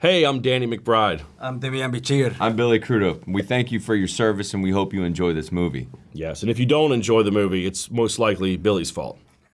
Hey, I'm Danny McBride. I'm Demian Bichir. I'm Billy Crudup. We thank you for your service and we hope you enjoy this movie. Yes, and if you don't enjoy the movie, it's most likely Billy's fault.